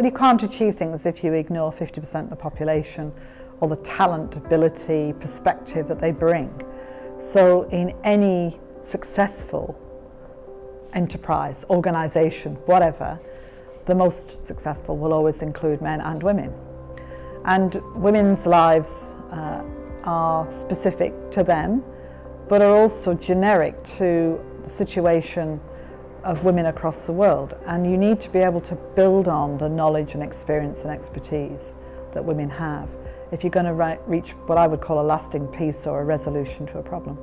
Well, you can't achieve things if you ignore 50% of the population or the talent, ability, perspective that they bring. So in any successful enterprise, organisation, whatever, the most successful will always include men and women. And women's lives uh, are specific to them, but are also generic to the situation of women across the world. And you need to be able to build on the knowledge and experience and expertise that women have if you're going to reach what I would call a lasting peace or a resolution to a problem.